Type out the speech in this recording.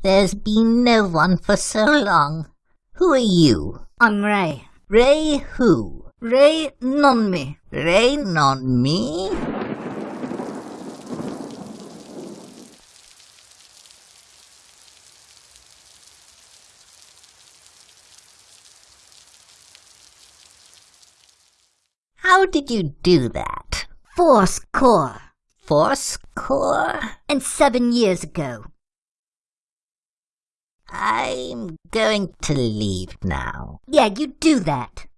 There's been no one for so long. Who are you? I'm Ray. Ray who? Ray non me. Ray non me? How did you do that? Force Core. Force core? And seven years ago. I'm going to leave now. Yeah, you do that.